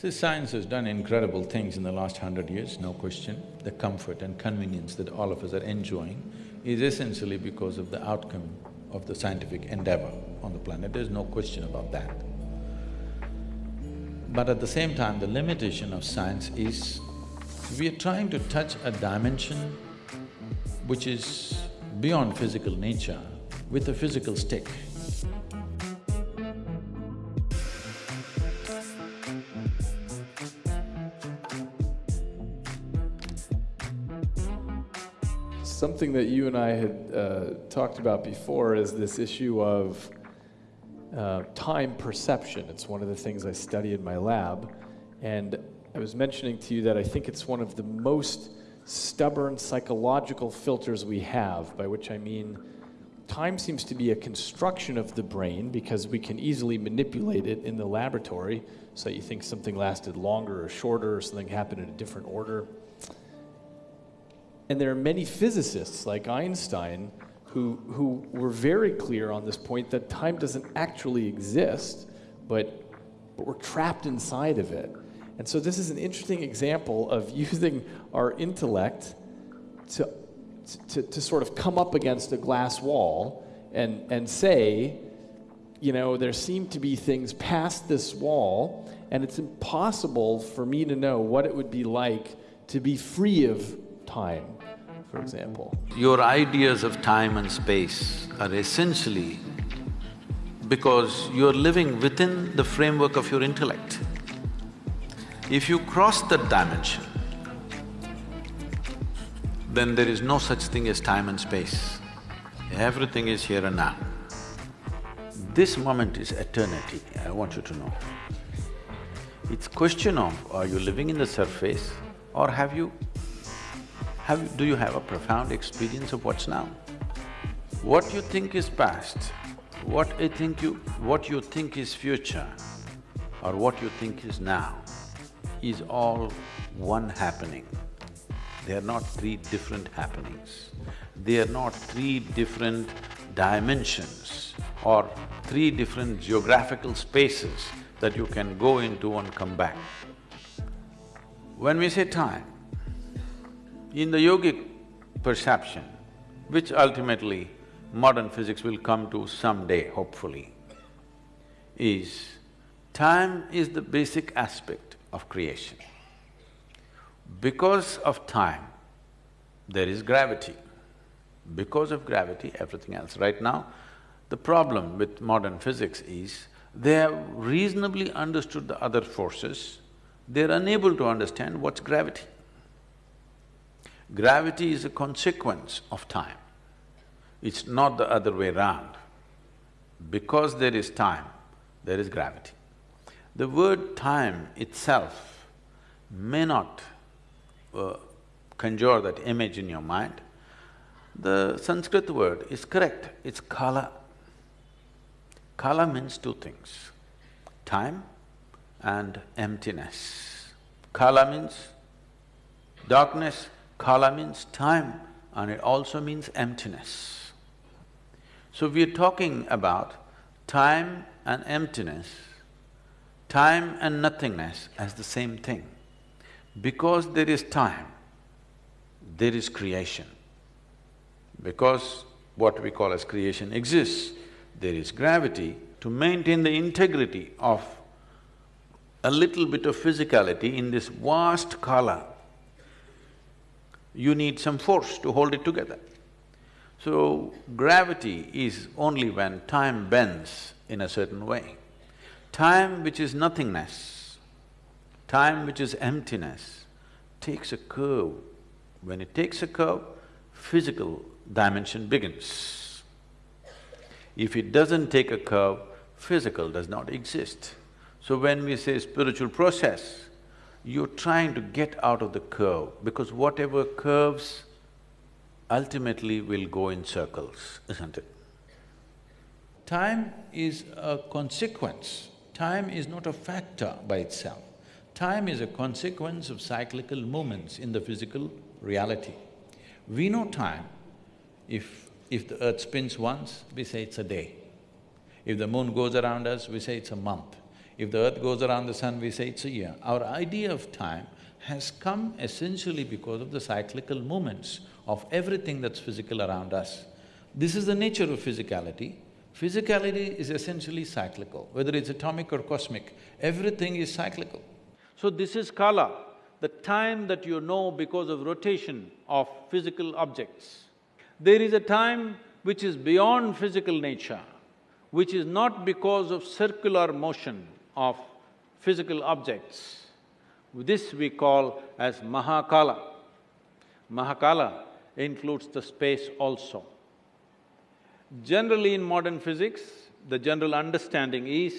See, science has done incredible things in the last hundred years, no question. The comfort and convenience that all of us are enjoying is essentially because of the outcome of the scientific endeavor on the planet, there's no question about that. But at the same time, the limitation of science is we are trying to touch a dimension which is beyond physical nature with a physical stick. Something that you and I had uh, talked about before is this issue of uh, time perception. It's one of the things I study in my lab. And I was mentioning to you that I think it's one of the most stubborn psychological filters we have, by which I mean time seems to be a construction of the brain because we can easily manipulate it in the laboratory so that you think something lasted longer or shorter or something happened in a different order. And there are many physicists like Einstein who, who were very clear on this point that time doesn't actually exist, but, but we're trapped inside of it. And so this is an interesting example of using our intellect to, to, to sort of come up against a glass wall and, and say, you know, there seem to be things past this wall, and it's impossible for me to know what it would be like to be free of time for example. Your ideas of time and space are essentially because you're living within the framework of your intellect. If you cross that dimension, then there is no such thing as time and space. Everything is here and now. This moment is eternity, I want you to know. It's question of are you living in the surface or have you have, do you have a profound experience of what's now? What you think is past, what I think you… what you think is future or what you think is now is all one happening. They are not three different happenings. They are not three different dimensions or three different geographical spaces that you can go into and come back. When we say time, in the yogic perception, which ultimately modern physics will come to someday, hopefully, is time is the basic aspect of creation. Because of time, there is gravity. Because of gravity, everything else. Right now, the problem with modern physics is they have reasonably understood the other forces, they're unable to understand what's gravity. Gravity is a consequence of time. It's not the other way round. Because there is time, there is gravity. The word time itself may not uh, conjure that image in your mind. The Sanskrit word is correct, it's kala. Kala means two things, time and emptiness. Kala means darkness, Kala means time and it also means emptiness. So we are talking about time and emptiness, time and nothingness as the same thing. Because there is time, there is creation. Because what we call as creation exists, there is gravity to maintain the integrity of a little bit of physicality in this vast kala you need some force to hold it together. So, gravity is only when time bends in a certain way. Time which is nothingness, time which is emptiness, takes a curve. When it takes a curve, physical dimension begins. If it doesn't take a curve, physical does not exist. So when we say spiritual process, you're trying to get out of the curve because whatever curves ultimately will go in circles, isn't it? Time is a consequence. Time is not a factor by itself. Time is a consequence of cyclical movements in the physical reality. We know time. If… if the earth spins once, we say it's a day. If the moon goes around us, we say it's a month. If the earth goes around the sun, we say it's a year. Our idea of time has come essentially because of the cyclical movements of everything that's physical around us. This is the nature of physicality. Physicality is essentially cyclical, whether it's atomic or cosmic, everything is cyclical. So this is kala, the time that you know because of rotation of physical objects. There is a time which is beyond physical nature, which is not because of circular motion of physical objects. This we call as Mahakala. Mahakala includes the space also. Generally in modern physics, the general understanding is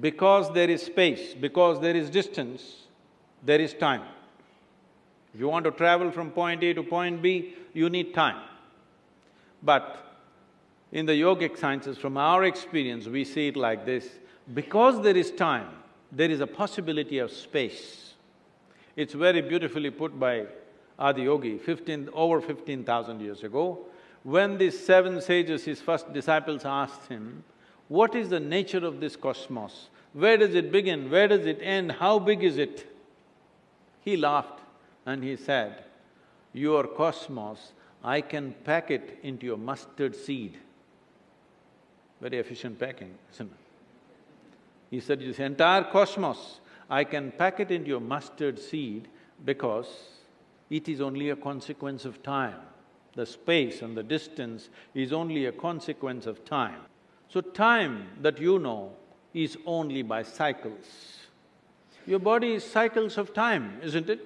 because there is space, because there is distance, there is time. If you want to travel from point A to point B, you need time. But in the yogic sciences, from our experience, we see it like this, because there is time, there is a possibility of space. It's very beautifully put by Adiyogi, fifteen… over fifteen thousand years ago. When these seven sages, his first disciples asked him, what is the nature of this cosmos? Where does it begin? Where does it end? How big is it? He laughed and he said, your cosmos, I can pack it into your mustard seed. Very efficient packing, isn't it? He said, this entire cosmos, I can pack it into a mustard seed because it is only a consequence of time. The space and the distance is only a consequence of time. So time that you know is only by cycles. Your body is cycles of time, isn't it?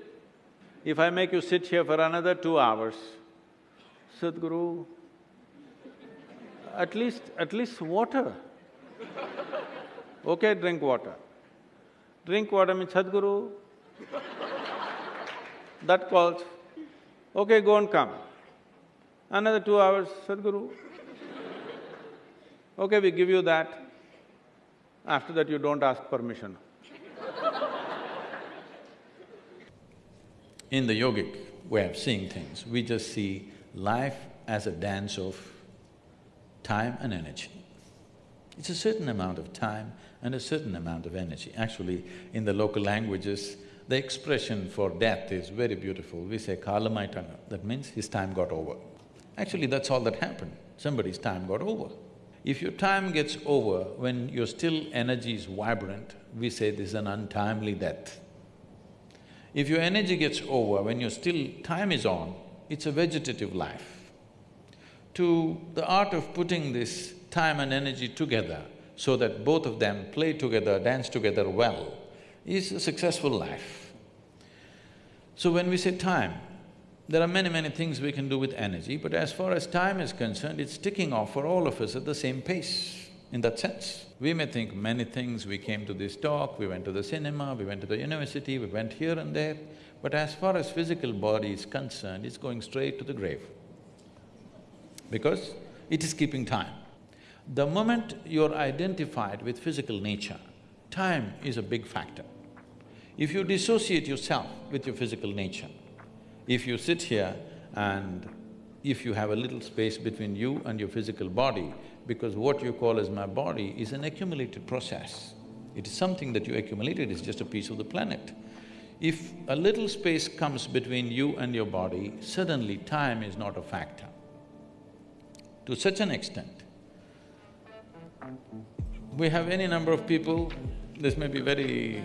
If I make you sit here for another two hours, Sadhguru, at least… at least water. Okay, drink water. Drink water means Sadhguru. that calls, okay, go and come. Another two hours, Sadhguru. Okay, we give you that. After that, you don't ask permission. In the yogic way of seeing things, we just see life as a dance of time and energy. It's a certain amount of time and a certain amount of energy. Actually, in the local languages, the expression for death is very beautiful. We say kalamaitanga, that means his time got over. Actually, that's all that happened, somebody's time got over. If your time gets over when your still energy is vibrant, we say this is an untimely death. If your energy gets over when your still time is on, it's a vegetative life. To the art of putting this time and energy together so that both of them play together, dance together well, is a successful life. So when we say time, there are many, many things we can do with energy, but as far as time is concerned, it's ticking off for all of us at the same pace, in that sense. We may think many things, we came to this talk, we went to the cinema, we went to the university, we went here and there, but as far as physical body is concerned, it's going straight to the grave. Because it is keeping time. The moment you're identified with physical nature, time is a big factor. If you dissociate yourself with your physical nature, if you sit here and if you have a little space between you and your physical body, because what you call as my body is an accumulated process. It is something that you accumulated, it's just a piece of the planet. If a little space comes between you and your body, suddenly time is not a factor. To such an extent, we have any number of people, this may be very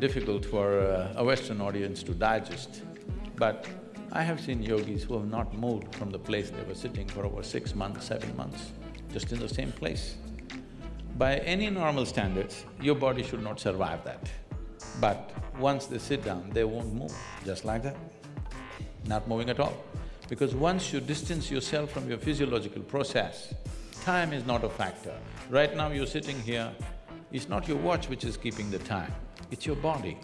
difficult for uh, a Western audience to digest, but I have seen yogis who have not moved from the place they were sitting for over six months, seven months just in the same place. By any normal standards, your body should not survive that. But once they sit down, they won't move, just like that, not moving at all. Because once you distance yourself from your physiological process, time is not a factor. Right now you're sitting here, it's not your watch which is keeping the time, it's your body.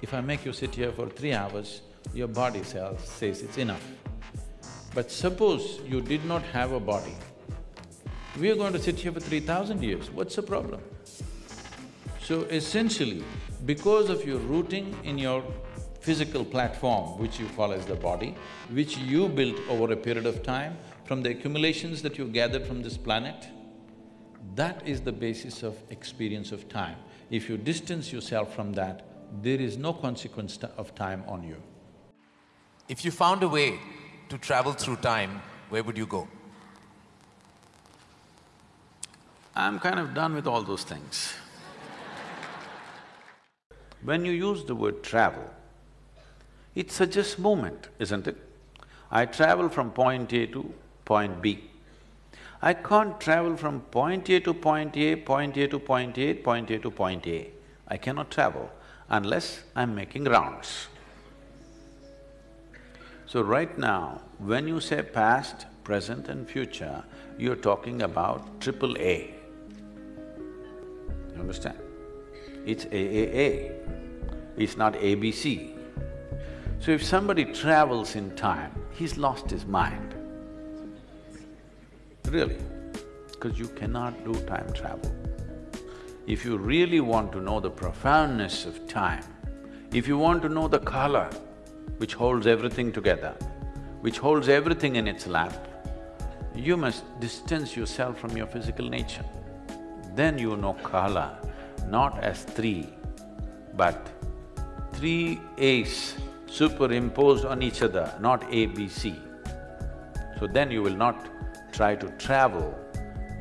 If I make you sit here for three hours, your body says, says it's enough. But suppose you did not have a body, we are going to sit here for three thousand years, what's the problem? So essentially, because of your rooting in your physical platform, which you call as the body, which you built over a period of time, from the accumulations that you gathered from this planet, that is the basis of experience of time. If you distance yourself from that, there is no consequence of time on you. If you found a way to travel through time, where would you go? I'm kind of done with all those things. when you use the word travel, it suggests movement, isn't it? I travel from point A to point B. I can't travel from point A to point A, point A to point A, point A to point A. I cannot travel unless I'm making rounds. So right now, when you say past, present and future, you're talking about triple A. You understand? It's AAA, it's not ABC. So if somebody travels in time, he's lost his mind. Really, because you cannot do time travel. If you really want to know the profoundness of time, if you want to know the kala, which holds everything together, which holds everything in its lap, you must distance yourself from your physical nature. Then you know kala, not as three, but three A's superimposed on each other, not A, B, C. So then you will not try to travel,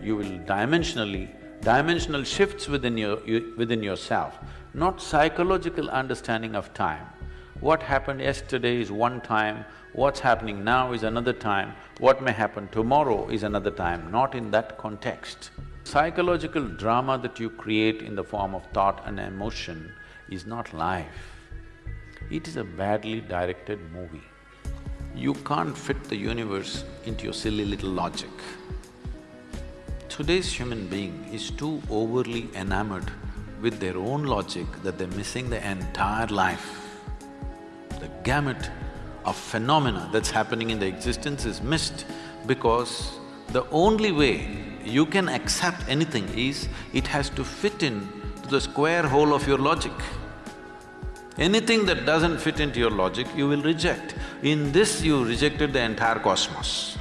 you will dimensionally, dimensional shifts within your… within yourself, not psychological understanding of time. What happened yesterday is one time, what's happening now is another time, what may happen tomorrow is another time, not in that context. Psychological drama that you create in the form of thought and emotion is not life. It is a badly directed movie. You can't fit the universe into your silly little logic. Today's human being is too overly enamored with their own logic that they're missing the entire life the gamut of phenomena that's happening in the existence is missed because the only way you can accept anything is it has to fit in to the square hole of your logic. Anything that doesn't fit into your logic, you will reject. In this, you rejected the entire cosmos.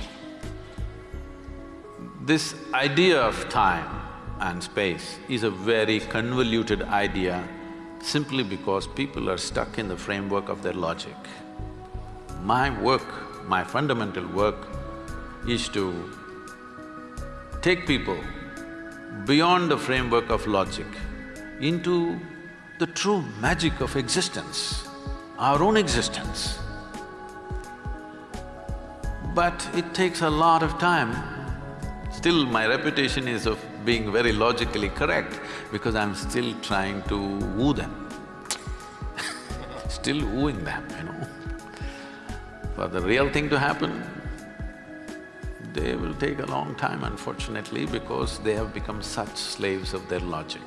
This idea of time and space is a very convoluted idea simply because people are stuck in the framework of their logic. My work, my fundamental work is to take people beyond the framework of logic into the true magic of existence, our own existence. But it takes a lot of time. Still, my reputation is of being very logically correct because I'm still trying to woo them still wooing them, you know. For the real thing to happen, they will take a long time unfortunately because they have become such slaves of their logic.